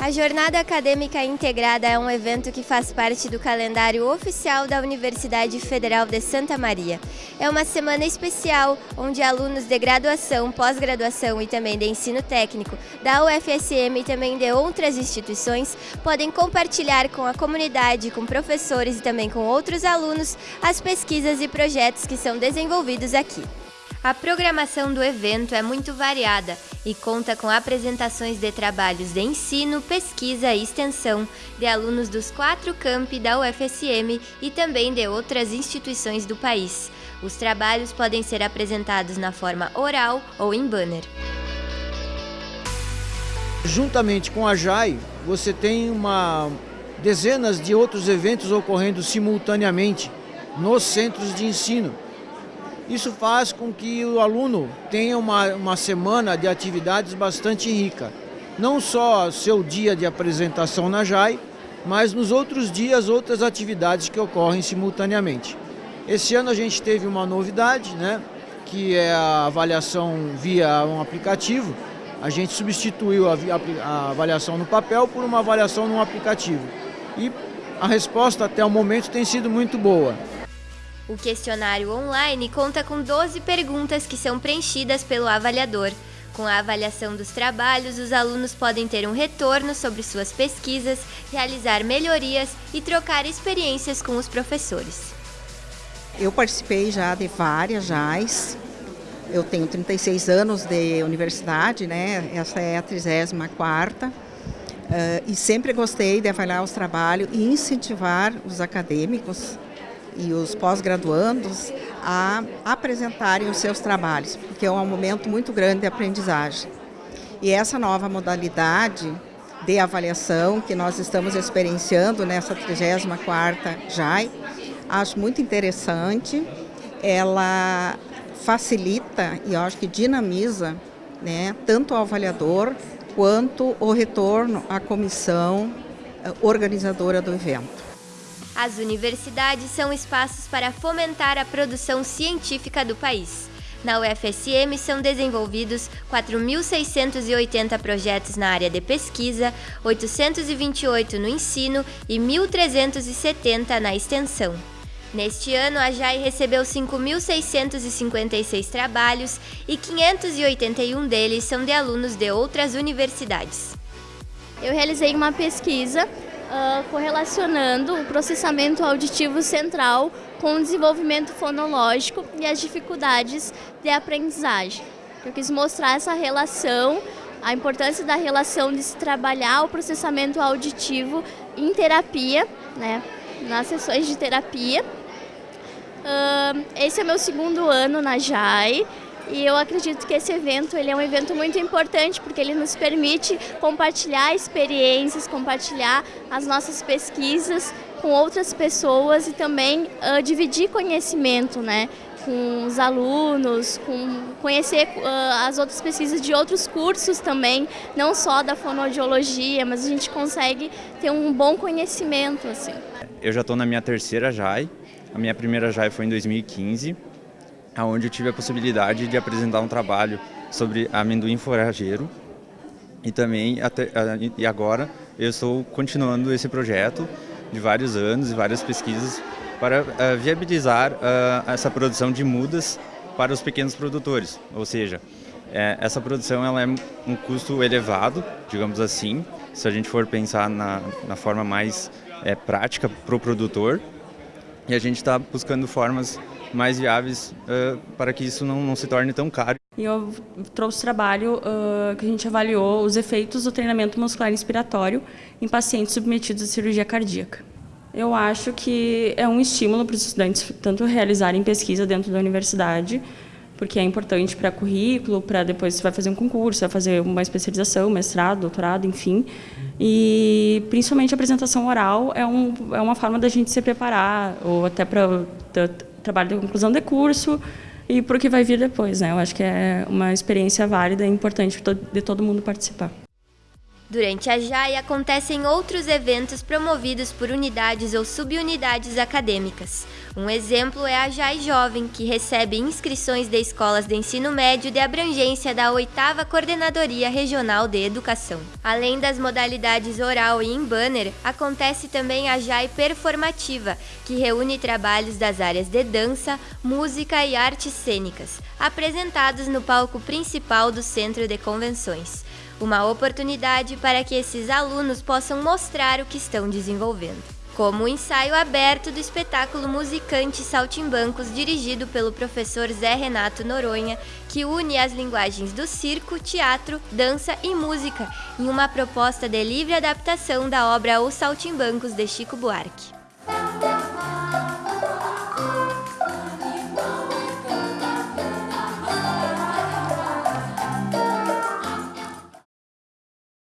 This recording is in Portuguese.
A Jornada Acadêmica Integrada é um evento que faz parte do calendário oficial da Universidade Federal de Santa Maria. É uma semana especial onde alunos de graduação, pós-graduação e também de ensino técnico da UFSM e também de outras instituições podem compartilhar com a comunidade, com professores e também com outros alunos as pesquisas e projetos que são desenvolvidos aqui. A programação do evento é muito variada e conta com apresentações de trabalhos de ensino, pesquisa e extensão de alunos dos quatro campi da UFSM e também de outras instituições do país. Os trabalhos podem ser apresentados na forma oral ou em banner. Juntamente com a JAI, você tem uma dezenas de outros eventos ocorrendo simultaneamente nos centros de ensino isso faz com que o aluno tenha uma, uma semana de atividades bastante rica. Não só seu dia de apresentação na JAI, mas nos outros dias outras atividades que ocorrem simultaneamente. Esse ano a gente teve uma novidade, né, que é a avaliação via um aplicativo. A gente substituiu a, a avaliação no papel por uma avaliação no aplicativo. E a resposta até o momento tem sido muito boa. O questionário online conta com 12 perguntas que são preenchidas pelo avaliador. Com a avaliação dos trabalhos, os alunos podem ter um retorno sobre suas pesquisas, realizar melhorias e trocar experiências com os professores. Eu participei já de várias JAIs. Eu tenho 36 anos de universidade, né? Essa é a 34ª. Uh, e sempre gostei de avaliar os trabalhos e incentivar os acadêmicos e os pós-graduandos a apresentarem os seus trabalhos, porque é um momento muito grande de aprendizagem. E essa nova modalidade de avaliação que nós estamos experienciando nessa 34ª JAI, acho muito interessante. Ela facilita e acho que dinamiza né, tanto o avaliador quanto o retorno à comissão eh, organizadora do evento. As universidades são espaços para fomentar a produção científica do país. Na UFSM são desenvolvidos 4.680 projetos na área de pesquisa, 828 no ensino e 1.370 na extensão. Neste ano, a JAI recebeu 5.656 trabalhos e 581 deles são de alunos de outras universidades. Eu realizei uma pesquisa uh, correlacionando o processamento auditivo central com o desenvolvimento fonológico e as dificuldades de aprendizagem. Eu quis mostrar essa relação, a importância da relação de se trabalhar o processamento auditivo em terapia, né, nas sessões de terapia. Uh, esse é meu segundo ano na JAI e eu acredito que esse evento ele é um evento muito importante porque ele nos permite compartilhar experiências, compartilhar as nossas pesquisas com outras pessoas e também uh, dividir conhecimento, né? com os alunos, com conhecer uh, as outras pesquisas de outros cursos também, não só da fonoaudiologia, mas a gente consegue ter um bom conhecimento. Assim. Eu já estou na minha terceira JAI, a minha primeira JAI foi em 2015, onde eu tive a possibilidade de apresentar um trabalho sobre amendoim forageiro. E também até, e agora eu estou continuando esse projeto de vários anos e várias pesquisas para uh, viabilizar uh, essa produção de mudas para os pequenos produtores, ou seja, é, essa produção ela é um custo elevado, digamos assim, se a gente for pensar na, na forma mais é, prática para o produtor, e a gente está buscando formas mais viáveis uh, para que isso não, não, se torne tão caro. E eu trouxe trabalho uh, que a gente avaliou os efeitos do treinamento muscular inspiratório em pacientes submetidos à cirurgia cardíaca. Eu acho que é um estímulo para os estudantes tanto realizarem pesquisa dentro da universidade, porque é importante para currículo, para depois você vai fazer um concurso, vai fazer uma especialização, mestrado, doutorado, enfim. E principalmente a apresentação oral é, um, é uma forma da gente se preparar, ou até para trabalho de conclusão de curso e para o que vai vir depois. Né? Eu acho que é uma experiência válida e importante de todo mundo participar. Durante a JAI acontecem outros eventos promovidos por unidades ou subunidades acadêmicas. Um exemplo é a JAI Jovem, que recebe inscrições de escolas de ensino médio de abrangência da 8 Coordenadoria Regional de Educação. Além das modalidades oral e em banner, acontece também a JAI Performativa, que reúne trabalhos das áreas de dança, música e artes cênicas, apresentados no palco principal do Centro de Convenções uma oportunidade para que esses alunos possam mostrar o que estão desenvolvendo. Como o ensaio aberto do espetáculo Musicante Saltimbancos, dirigido pelo professor Zé Renato Noronha, que une as linguagens do circo, teatro, dança e música em uma proposta de livre adaptação da obra Os Saltimbancos de Chico Buarque.